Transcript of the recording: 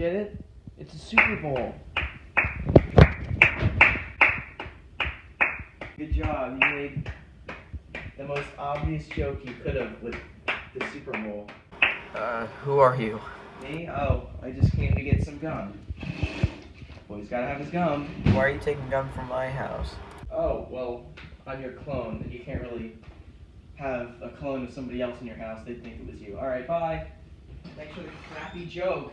It's a Super Bowl. Good job. You made the most obvious joke you could have with the Super Bowl. Uh, who are you? Me? Oh, I just came to get some gum. Boy's gotta have his gum. Why are you taking gum from my house? Oh, well, I'm your clone. and You can't really have a clone of somebody else in your house. They'd think it was you. Alright, bye. Thanks for the crappy joke.